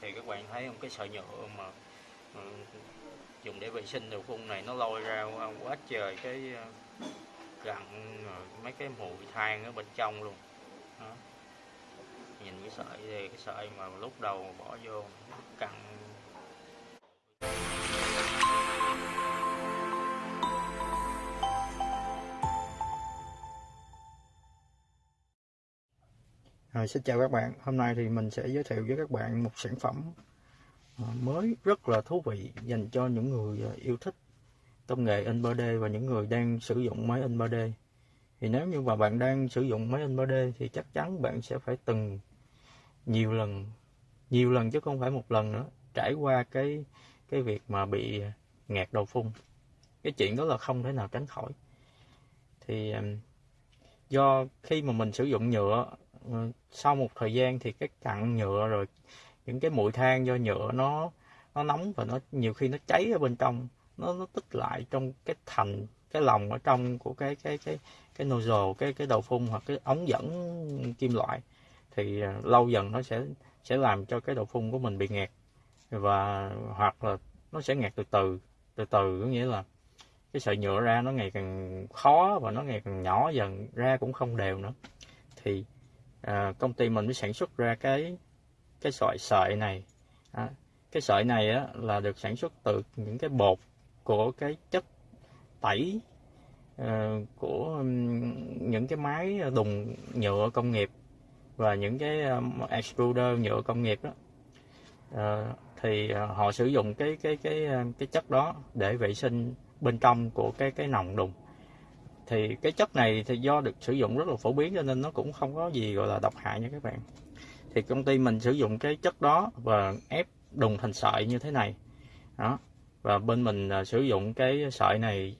thì các bạn thấy không cái sợi nhựa mà ừ, dùng để vệ sinh đầu phun này nó lôi ra quá trời cái ờ, gặn ờ, mấy cái mùi than ở bên trong luôn đó. nhìn cái sợi thì cái sợi mà lúc đầu bỏ vô, cặn Rồi, xin chào các bạn, hôm nay thì mình sẽ giới thiệu với các bạn một sản phẩm à, mới rất là thú vị dành cho những người à, yêu thích công nghệ in 3D và những người đang sử dụng máy in 3D. Thì nếu như mà bạn đang sử dụng máy in 3D thì chắc chắn bạn sẽ phải từng nhiều lần, nhiều lần chứ không phải một lần nữa, trải qua cái cái việc mà bị ngạt đầu phun. Cái chuyện đó là không thể nào tránh khỏi. Thì à, do khi mà mình sử dụng nhựa Ờ, sau một thời gian thì cái cặn nhựa rồi những cái mũi than do nhựa nó nó nóng và nó nhiều khi nó cháy ở bên trong, nó nó tích lại trong cái thành, cái lòng ở trong của cái cái cái cái nozzle, cái cái đầu phun hoặc cái ống dẫn kim loại thì ờ, lâu dần nó sẽ sẽ làm cho cái đầu phun của mình bị nghẹt và, hoặc là nó sẽ nghẹt từ từ từ từ, có nghĩa là cái sợi nhựa ra nó ngày càng khó và nó ngày càng nhỏ dần, ra cũng không đều nữa. Thì à, công ty mình mới sản xuất ra cái cái sợi sợi này. À, cái sợi này á, là được sản xuất từ những cái bột của cái chất tẩy uh, của những cái máy đùng nhựa công nghiệp và những cái um, extruder nhựa công nghiệp đó. Uh, thì uh, họ sử dụng cái cái cái cái chất đó để vệ sinh bên trong của cái cái nòng đùng thì cái chất này thì do được sử dụng rất là phổ biến cho nên nó cũng không có gì gọi là độc hại nha các bạn. Thì công ty mình sử dụng cái chất đó và ép đùng thành sợi như thế này. Đó. Và bên mình à, sử dụng cái sợi này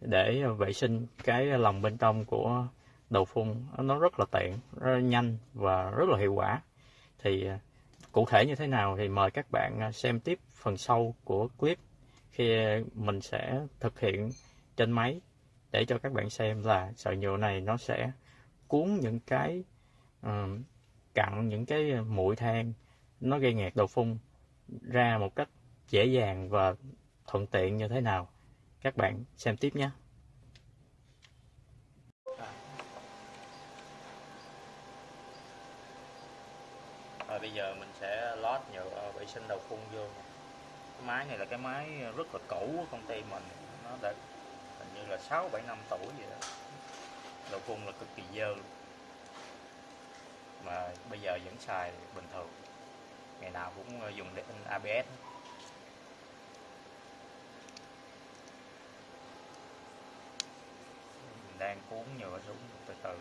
để vệ sinh cái lòng bên trong của đầu phun. Nó rất là tiện, rất là nhanh và rất là hiệu quả. Thì à, cụ thể như thế nào thì mời các bạn à, xem tiếp phần sau của clip khi mình sẽ thực hiện trên máy để cho các bạn xem là sợi nhựa này nó sẽ cuốn những cái uh, cặn những cái ờ, mũi than. Nó gây nghẹt đầu phun ra một cách dễ dàng và thuận tiện như thế nào. Các bạn xem tiếp nhé. Rồi bây giờ mình sẽ lót nhựa vệ sinh đầu phun vô cái máy này là cái máy rất là cũ của công ty mình. Nó đã như là 6 7 năm tuổi vậy đó. Đầu phun là cực kỳ dơ mà bây giờ vẫn xài bình thường. Ngày nào cũng ờ, dùng để in ABS mình đang cuốn nhựa xuống từ từ.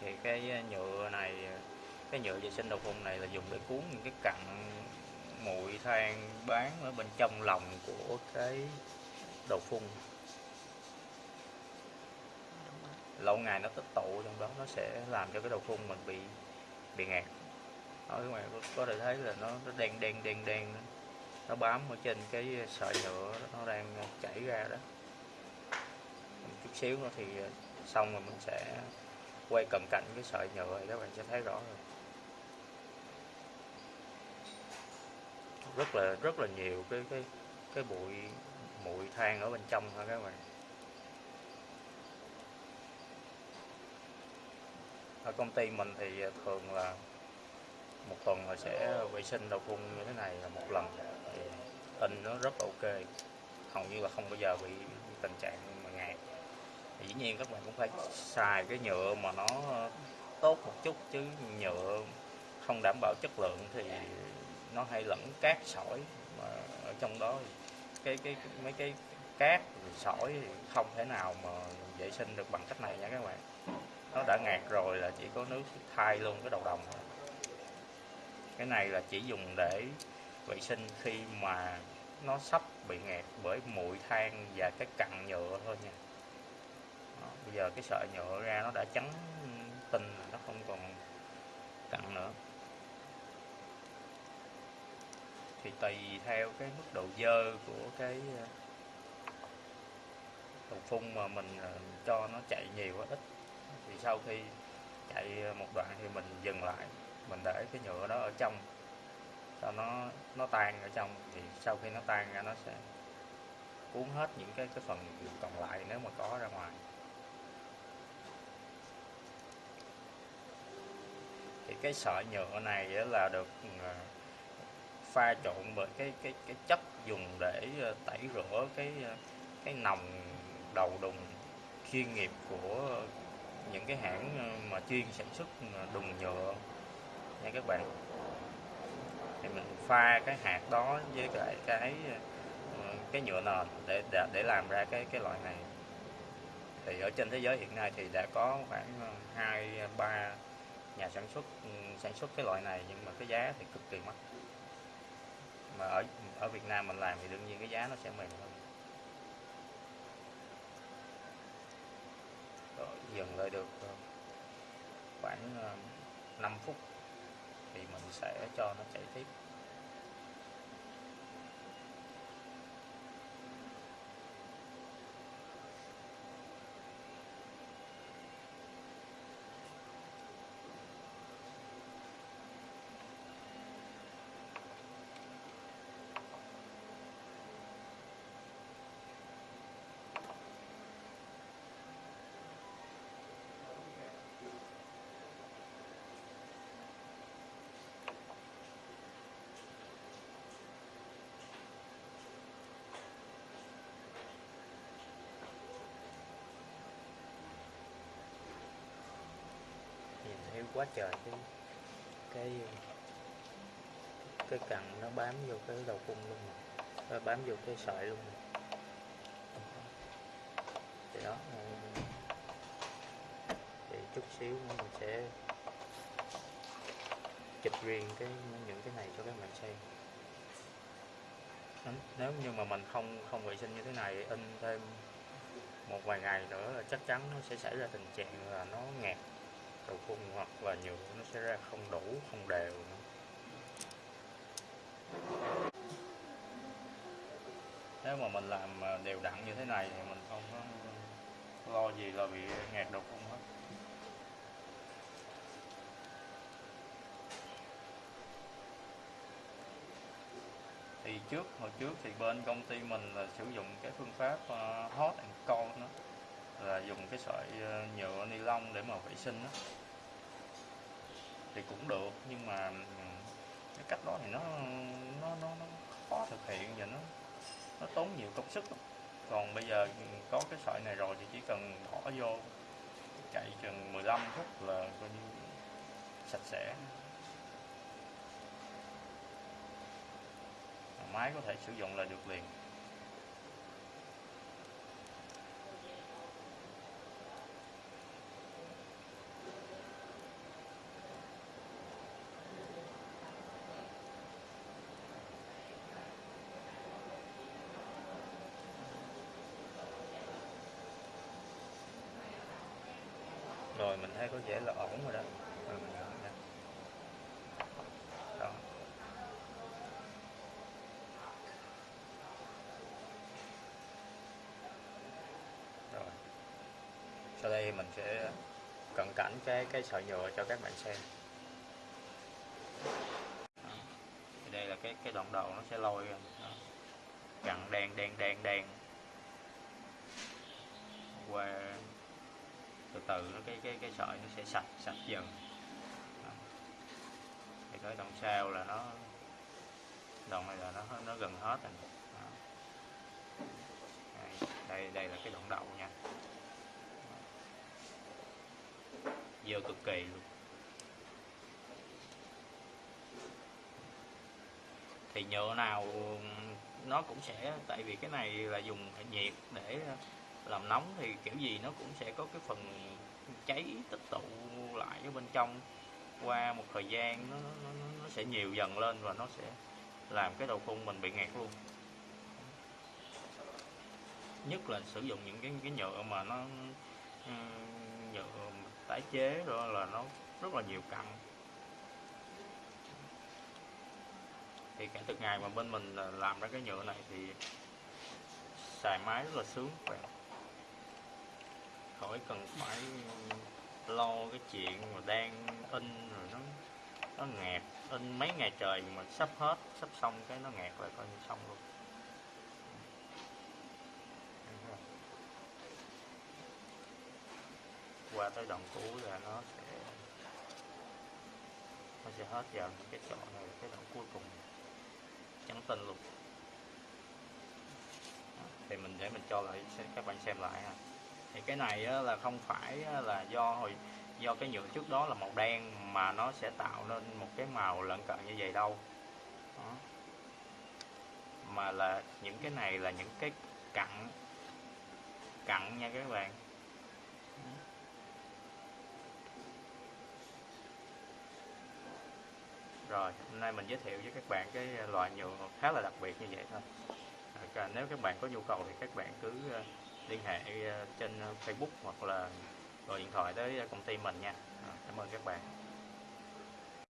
Thì cái ờ, nhựa này ờ, cái nhựa vệ sinh đầu phun này là dùng để cuốn những cái cặn muội than bán ở bên trong lòng của cái đầu phun. Lâu ngày nó tích tụ trong đó nó sẽ làm cho cái đầu phun mình bị bị ngạt ở ngoài có thể thấy là nó, nó đen đen đen đen. Nó bám ở trên cái sợi nhựa nó đang chảy ra đó. Một chút xíu nữa thì à, xong rồi mình sẽ quay cận cảnh cái sợi nhựa thì các bạn sẽ thấy rõ rồi rất là rất là nhiều cái cái cái bụi bụi than ở bên trong thôi các bạn. Ở công ty mình thì à, thường là một tuần là sẽ vệ sinh đầu phun như thế này là một lần. Thì in nó rất là ok. Hầu như là không bao giờ bị tình trạng mà ngạt. Dĩ nhiên các bạn cũng phải xài cái nhựa mà nó tốt một chút chứ nhựa không đảm bảo chất lượng thì nó hay lẫn cát sỏi mà ở trong đó cái cái, mấy cái cát sỏi thì không thể nào mà vệ sinh được bằng cách này nha các bạn. Nó đã ngạt rồi là chỉ có nước thay luôn cái đầu đồng thôi. Cái này là chỉ dùng để vệ sinh khi mà nó sắp bị ngạt bởi muội than và cái cặn nhựa thôi nha. Đó, bây giờ cái sợi nhựa ra nó đã trắng tinh nó không còn cặn nữa. Thì tùy theo cái mức độ dơ của cái ờ, đầu phun mà mình ờ, cho nó chạy nhiều quá, ít. Thì sau khi chạy một đoạn thì mình dừng lại, mình để cái nhựa đó ở trong, cho nó nó tan ở trong. Thì sau khi nó tan ra nó sẽ cuốn hết những cái cái phần còn lại nếu mà có ra ngoài. Thì cái sợi nhựa này là được ờ, pha trộn với cái cái cái chất dùng để ờ, tẩy rửa cái ờ, cái nòng đầu đùng chuyên nghiệp của những cái hãng ờ, mà chuyên sản xuất đùng nhựa. Nha các bạn. Thì mình pha cái hạt đó với lại cái cái nhựa nền để để, để làm ra cái cái loại này. Thì ở trên thế giới hiện nay thì đã có khoảng hai ba nhà sản xuất ừ, sản xuất cái loại này nhưng mà cái giá thì cực kỳ mắc mà ở ở Việt Nam mình làm thì đương nhiên cái giá nó sẽ mềm hơn. Rồi, dừng lại được ờ, khoảng ờ, 5 phút thì mình sẽ cho nó chảy tiếp nhìn thấy quá trời, cái cái cái cặn nó bám vô cái đầu cung luôn rồi nó bám vô cái sợi luôn. Rồi. thì đó ừ. thì chút xíu nữa mình sẽ chụp riêng cái, những cái này cho các bạn xem. Nếu- nếu như mà mình không không vệ sinh như thế này, in thêm một vài ngày nữa là chắc chắn nó sẽ xảy ra tình trạng là nó ngạt đầu phun hoặc là nhựa nó sẽ ra không đủ, không đều nữa. nếu mà mình làm à, đều đặn như thế này thì mình không có lo gì là bị ngạt đầu phun hết thì trước, hồi trước thì bên công ty mình là sử dụng cái phương pháp à, hot and cold đó là dùng cái sợi ờ, nhựa ni lông để mà vệ sinh đó thì cũng được nhưng mà ừ, cái cách đó thì nó nó nó, nó khó thực hiện và nó nó tốn nhiều công sức lắm. còn bây giờ ừ, có cái sợi này rồi thì chỉ cần bỏ vô chạy chừng 15 phút là coi như sạch sẽ. Máy có thể sử dụng là được liền rồi mình thấy có vẻ là ổn rồi đó rồi mình đó rồi sau đây mình sẽ cận cảnh cái cái sợi nhựa cho các bạn xem Đó. thì đây là cái cái đoạn đầu nó sẽ lôi ra Đó. cặn đen đen đen đen qua wow từ nó cái cái cái sợi nó sẽ sạch sạch dần Đó. thì tới đoạn sau là nó đoạn này là nó nó gần hết rồi Đó. đây, đây đây là cái đoạn đầu nha dơ cực kỳ luôn thì nhựa nào nó cũng sẽ tại vì cái này là dùng nhiệt để làm nóng thì kiểu gì nó cũng sẽ có cái phần cháy tích tụ lại ở bên trong. Qua một thời gian nó, nó, nó, sẽ nhiều dần lên và nó sẽ làm cái đầu phun mình bị ngạt luôn. Nhất là sử dụng những cái cái nhựa mà nó ừ, nhựa tái chế rồi là nó rất là nhiều cặn. Thì kể từ ngày mà bên mình làm ra cái nhựa này thì xài máy rất là sướng các bạn khỏi cần phải lo cái chuyện mà đang in rồi nó nó ngẹt in mấy ngày trời mà sắp hết, sắp xong cái nó ngẹt lại coi như xong luôn. Qua tới đoạn cuối là nó sẽ nó sẽ hết vào cái chỗ này cái đoạn cuối cùng. Trắng tinh luôn. Thì mình để mình cho lại các bạn xem lại ha thì cái này là không phải là do hồi do cái nhựa trước đó là màu đen mà nó sẽ tạo nên một cái màu lợn cận như vậy đâu. Đó. mà là những cái này là những cái cặn cặn nha các bạn. Rồi hôm nay mình giới thiệu với các bạn cái loại nhựa khá là đặc biệt như vậy thôi. À, nếu các bạn có nhu cầu thì các bạn cứ liên hệ ờ, trên ờ, Facebook hoặc là gọi điện thoại tới ờ, công ty mình nha. Cảm ơn các bạn.